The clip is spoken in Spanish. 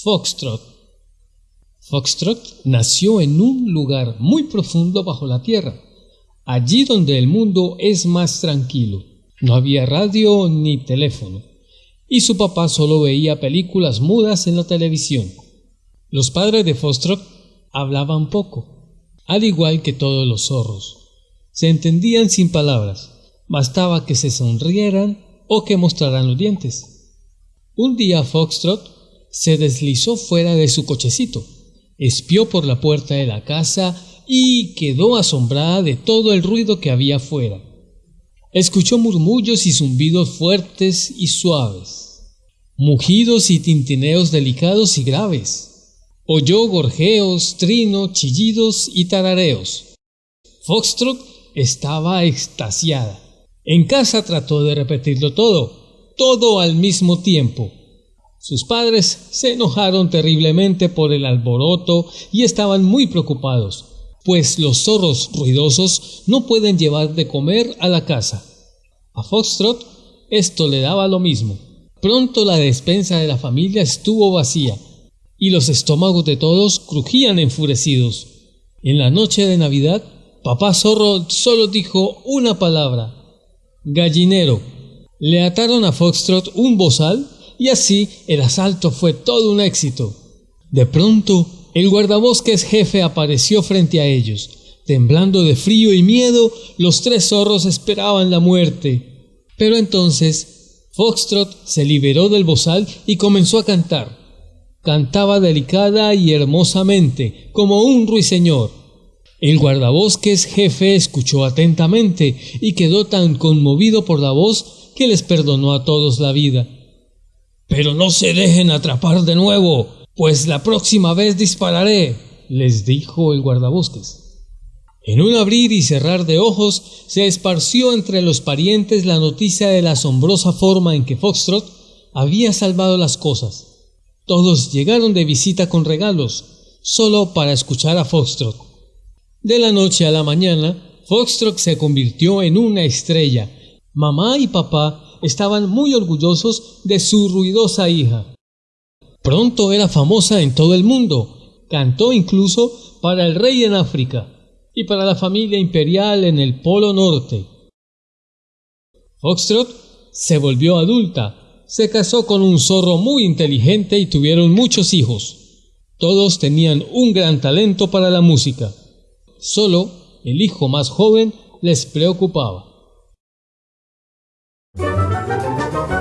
Foxtrot. Foxtrot nació en un lugar muy profundo bajo la tierra, allí donde el mundo es más tranquilo. No había radio ni teléfono, y su papá solo veía películas mudas en la televisión. Los padres de Foxtrot hablaban poco, al igual que todos los zorros. Se entendían sin palabras, bastaba que se sonrieran o que mostraran los dientes. Un día Foxtrot se deslizó fuera de su cochecito, espió por la puerta de la casa y quedó asombrada de todo el ruido que había fuera. Escuchó murmullos y zumbidos fuertes y suaves, mugidos y tintineos delicados y graves. Oyó gorjeos, trinos, chillidos y tarareos. Foxtrot estaba extasiada. En casa trató de repetirlo todo, todo al mismo tiempo, sus padres se enojaron terriblemente por el alboroto y estaban muy preocupados, pues los zorros ruidosos no pueden llevar de comer a la casa. A Foxtrot esto le daba lo mismo. Pronto la despensa de la familia estuvo vacía y los estómagos de todos crujían enfurecidos. En la noche de Navidad, papá zorro solo dijo una palabra, gallinero. Le ataron a Foxtrot un bozal y así el asalto fue todo un éxito. De pronto, el guardabosques jefe apareció frente a ellos. Temblando de frío y miedo, los tres zorros esperaban la muerte. Pero entonces, Foxtrot se liberó del bozal y comenzó a cantar. Cantaba delicada y hermosamente, como un ruiseñor. El guardabosques jefe escuchó atentamente y quedó tan conmovido por la voz que les perdonó a todos la vida. Pero no se dejen atrapar de nuevo, pues la próxima vez dispararé, les dijo el guardabosques. En un abrir y cerrar de ojos se esparció entre los parientes la noticia de la asombrosa forma en que Foxtrot había salvado las cosas. Todos llegaron de visita con regalos, solo para escuchar a Foxtrot. De la noche a la mañana, Foxtrot se convirtió en una estrella. Mamá y papá estaban muy orgullosos de su ruidosa hija. Pronto era famosa en todo el mundo, cantó incluso para el rey en África y para la familia imperial en el Polo Norte. Foxtrot se volvió adulta, se casó con un zorro muy inteligente y tuvieron muchos hijos. Todos tenían un gran talento para la música. Solo el hijo más joven les preocupaba. Thank you.